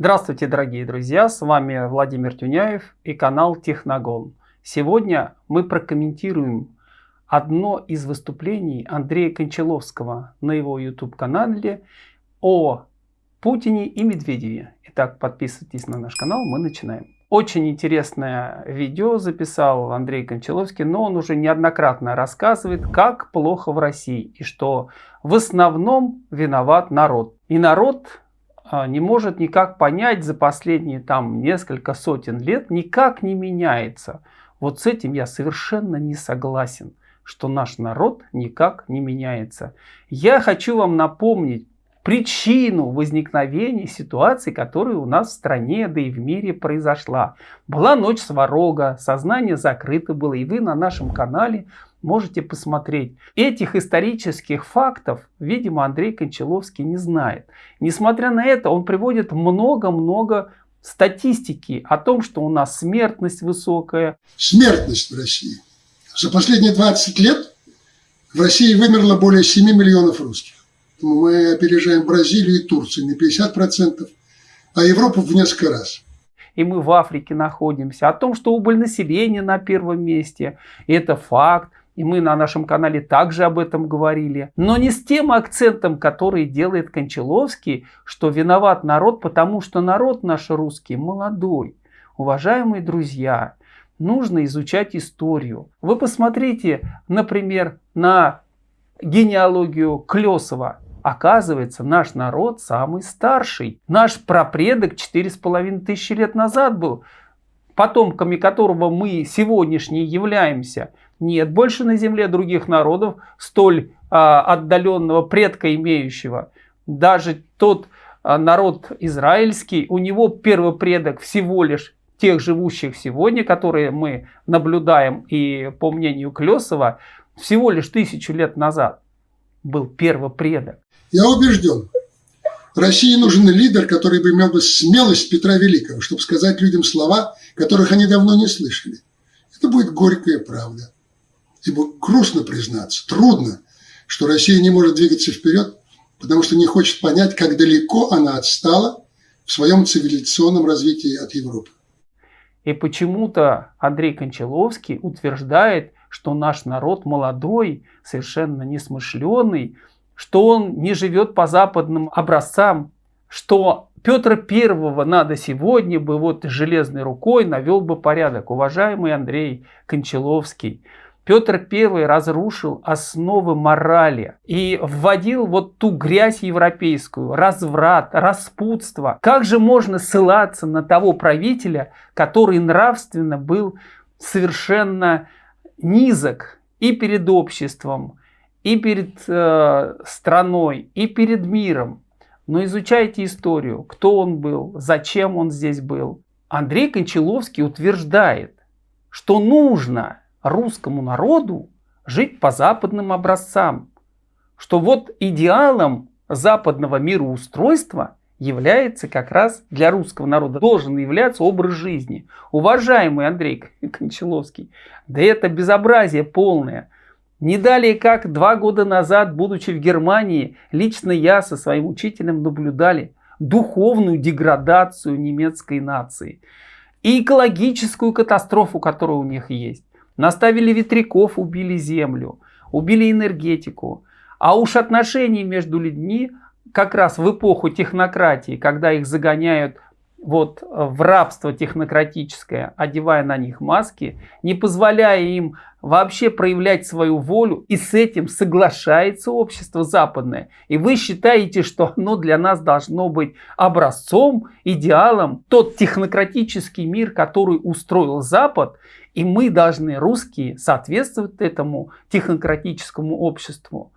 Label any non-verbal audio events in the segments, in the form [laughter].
Здравствуйте, дорогие друзья! С вами Владимир Тюняев и канал Техногон. Сегодня мы прокомментируем одно из выступлений Андрея Кончаловского на его YouTube-канале о Путине и Медведеве. Итак, подписывайтесь на наш канал, мы начинаем. Очень интересное видео записал Андрей Кончаловский, но он уже неоднократно рассказывает, как плохо в России и что в основном виноват народ. И народ не может никак понять за последние там несколько сотен лет, никак не меняется. Вот с этим я совершенно не согласен, что наш народ никак не меняется. Я хочу вам напомнить причину возникновения ситуации, которая у нас в стране, да и в мире произошла. Была ночь сварога, сознание закрыто было, и вы на нашем канале можете посмотреть. Этих исторических фактов, видимо, Андрей Кончаловский не знает. Несмотря на это, он приводит много-много статистики о том, что у нас смертность высокая. Смертность в России. За последние 20 лет в России вымерло более 7 миллионов русских. Мы опережаем Бразилию и Турцию на 50%, а Европу в несколько раз и мы в Африке находимся, о том, что убыль населения на первом месте, это факт, и мы на нашем канале также об этом говорили. Но не с тем акцентом, который делает Кончаловский, что виноват народ, потому что народ наш русский молодой. Уважаемые друзья, нужно изучать историю. Вы посмотрите, например, на генеалогию Клесова. Оказывается, наш народ самый старший. Наш прапредок 4,5 тысячи лет назад был, потомками которого мы сегодняшние являемся – нет больше на земле других народов, столь а, отдаленного предка имеющего. Даже тот а, народ израильский, у него первый предок всего лишь тех живущих сегодня, которые мы наблюдаем, и по мнению Клесова, всего лишь тысячу лет назад был первый предок. Я убежден, России нужен лидер, который бы имел бы смелость Петра Великого, чтобы сказать людям слова, которых они давно не слышали. Это будет горькая правда. Ибо грустно признаться, трудно, что Россия не может двигаться вперед, потому что не хочет понять, как далеко она отстала в своем цивилизационном развитии от Европы. И почему-то Андрей Кончаловский утверждает, что наш народ молодой, совершенно несмышленый, что он не живет по западным образцам, что Петра Первого надо сегодня бы вот железной рукой навел бы порядок. Уважаемый Андрей Кончаловский, Петр I разрушил основы морали и вводил вот ту грязь европейскую, разврат, распутство. Как же можно ссылаться на того правителя, который нравственно был совершенно низок и перед обществом, и перед э, страной, и перед миром. Но изучайте историю, кто он был, зачем он здесь был. Андрей Кончаловский утверждает, что нужно русскому народу жить по западным образцам. Что вот идеалом западного мироустройства является как раз для русского народа, должен являться образ жизни. Уважаемый Андрей [laughs] Кончаловский, да это безобразие полное. Не далее как два года назад, будучи в Германии, лично я со своим учителем наблюдали духовную деградацию немецкой нации и экологическую катастрофу, которая у них есть. Наставили ветряков, убили землю, убили энергетику. А уж отношения между людьми как раз в эпоху технократии, когда их загоняют вот в рабство технократическое, одевая на них маски, не позволяя им вообще проявлять свою волю, и с этим соглашается общество западное. И вы считаете, что оно для нас должно быть образцом, идеалом, тот технократический мир, который устроил Запад, и мы должны, русские, соответствовать этому технократическому обществу.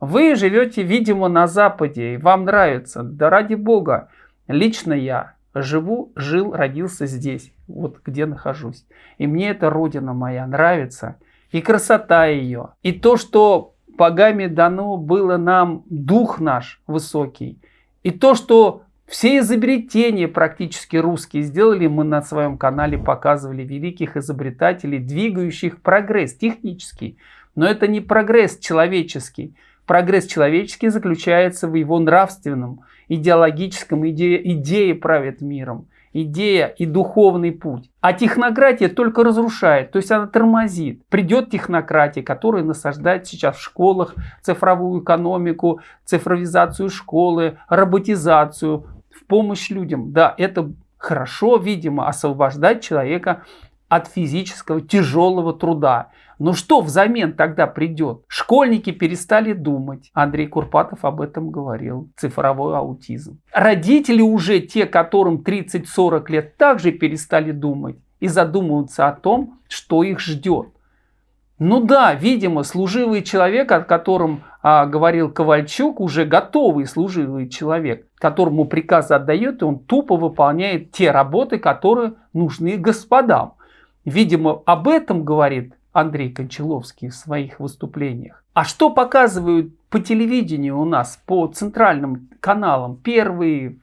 Вы живете, видимо, на Западе, и вам нравится. Да ради Бога, лично я живу, жил, родился здесь, вот где нахожусь. И мне эта родина моя нравится, и красота ее, и то, что богами дано было нам дух наш высокий, и то, что все изобретения практически русские сделали, мы на своем канале показывали великих изобретателей, двигающих прогресс технический. Но это не прогресс человеческий. Прогресс человеческий заключается в его нравственном, идеологическом, идея, идея правит миром, идея и духовный путь. А технократия только разрушает, то есть она тормозит. Придет технократия, которая насаждает сейчас в школах цифровую экономику, цифровизацию школы, роботизацию, в помощь людям. Да, это хорошо, видимо, освобождать человека от физического тяжелого труда. Но что взамен тогда придет? Школьники перестали думать. Андрей Курпатов об этом говорил. Цифровой аутизм. Родители уже, те, которым 30-40 лет, также перестали думать и задумываться о том, что их ждет. Ну да, видимо, служивый человек, о котором а, говорил Ковальчук, уже готовый служивый человек, которому приказ отдает, и он тупо выполняет те работы, которые нужны господам. Видимо, об этом говорит Андрей Кончаловский в своих выступлениях. А что показывают по телевидению у нас, по центральным каналам? Первый,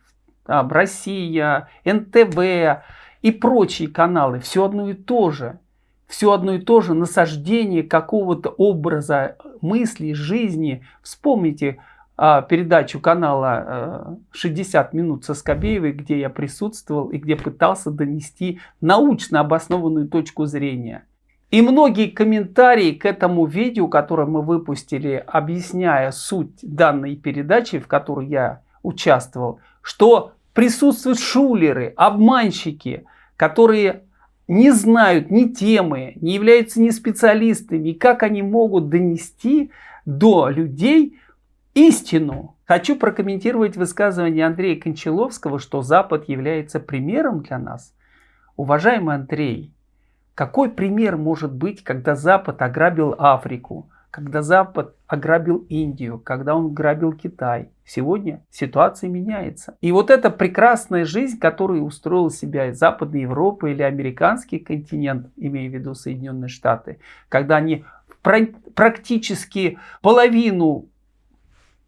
там, Россия, НТВ и прочие каналы. Все одно и то же. Все одно и то же насаждение какого-то образа мысли, жизни. Вспомните а, передачу канала а, 60 минут со Скобеевой, где я присутствовал и где пытался донести научно обоснованную точку зрения. И многие комментарии к этому видео, которое мы выпустили, объясняя суть данной передачи, в которой я участвовал, что присутствуют шулеры, обманщики, которые не знают ни темы, не являются ни специалистами, как они могут донести до людей истину. Хочу прокомментировать высказывание Андрея Кончаловского, что Запад является примером для нас. Уважаемый Андрей, какой пример может быть, когда Запад ограбил Африку, когда Запад ограбил Индию, когда он грабил Китай? Сегодня ситуация меняется. И вот эта прекрасная жизнь, которую устроил себя Западная Европа или американский континент, имея в виду Соединенные Штаты, когда они практически половину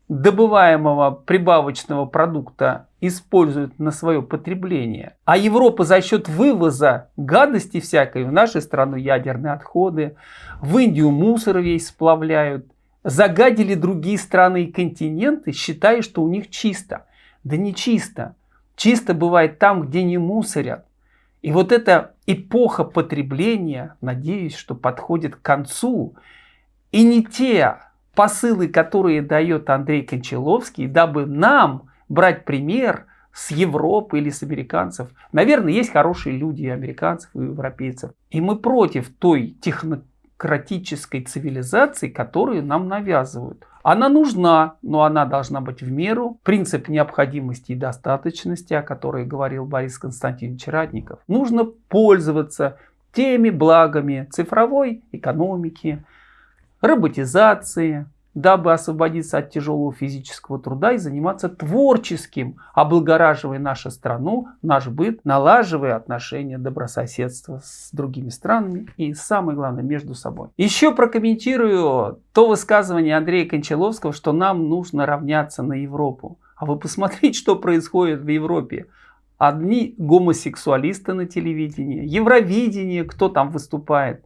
добываемого прибавочного продукта используют на свое потребление. А Европа за счет вывоза гадости всякой в нашу страну ядерные отходы, в Индию мусор весь сплавляют, загадили другие страны и континенты, считая, что у них чисто. Да не чисто. Чисто бывает там, где не мусорят. И вот эта эпоха потребления, надеюсь, что подходит к концу. И не те посылы, которые дает Андрей Кончаловский, дабы нам брать пример с Европы или с американцев. Наверное, есть хорошие люди и американцев, и европейцев. И мы против той технократической цивилизации, которую нам навязывают. Она нужна, но она должна быть в меру. Принцип необходимости и достаточности, о которой говорил Борис Константинович Радников. Нужно пользоваться теми благами цифровой экономики, роботизации, дабы освободиться от тяжелого физического труда и заниматься творческим, облагораживая нашу страну, наш быт, налаживая отношения добрососедства с другими странами и, самое главное, между собой. Еще прокомментирую то высказывание Андрея Кончаловского, что нам нужно равняться на Европу. А вы посмотрите, что происходит в Европе. Одни гомосексуалисты на телевидении, Евровидение, кто там выступает.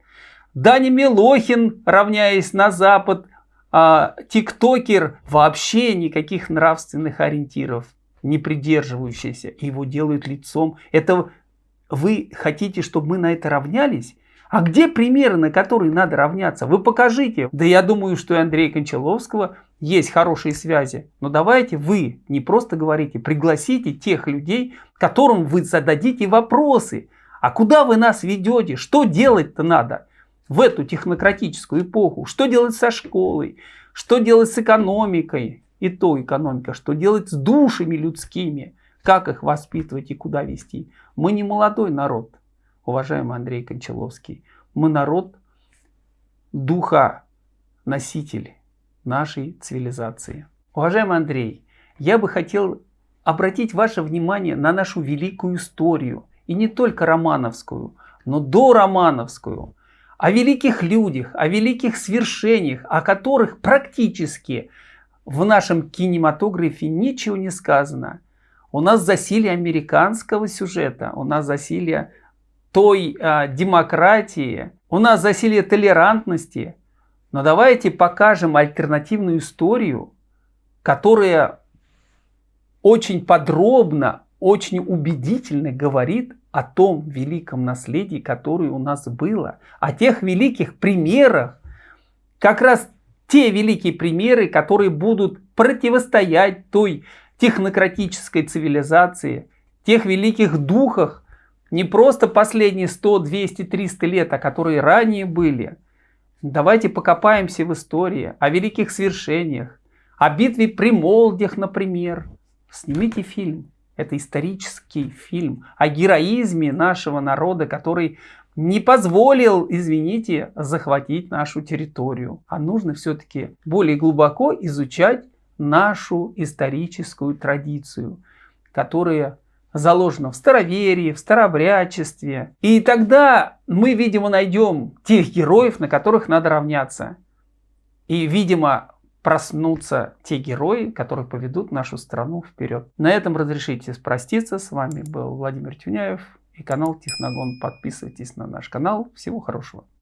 Дани Милохин, равняясь на Запад, а, тиктокер вообще никаких нравственных ориентиров не придерживающийся, его делают лицом. Это вы хотите, чтобы мы на это равнялись? А где примеры, на которые надо равняться? Вы покажите. Да я думаю, что у Андрея Кончаловского есть хорошие связи. Но давайте вы не просто говорите, пригласите тех людей, которым вы зададите вопросы. А куда вы нас ведете? Что делать-то надо? В эту технократическую эпоху. Что делать со школой? Что делать с экономикой? И то экономика. Что делать с душами людскими? Как их воспитывать и куда вести? Мы не молодой народ, уважаемый Андрей Кончаловский. Мы народ духа носитель нашей цивилизации. Уважаемый Андрей, я бы хотел обратить ваше внимание на нашу великую историю. И не только романовскую, но до романовскую о великих людях, о великих свершениях, о которых практически в нашем кинематографе ничего не сказано. У нас засилие американского сюжета, у нас засилие той э, демократии, у нас засилие толерантности. Но давайте покажем альтернативную историю, которая очень подробно, очень убедительно говорит о том великом наследии, которое у нас было, о тех великих примерах, как раз те великие примеры, которые будут противостоять той технократической цивилизации, тех великих духах, не просто последние 100, 200, 300 лет, а которые ранее были. Давайте покопаемся в истории, о великих свершениях, о битве при Молдях, например. Снимите фильм. Это исторический фильм о героизме нашего народа, который не позволил, извините, захватить нашу территорию. А нужно все-таки более глубоко изучать нашу историческую традицию, которая заложена в староверии, в старобрячестве. И тогда мы, видимо, найдем тех героев, на которых надо равняться. И, видимо, проснутся те герои, которые поведут нашу страну вперед. На этом разрешите спроститься. С вами был Владимир Тюняев и канал Техногон. Подписывайтесь на наш канал. Всего хорошего.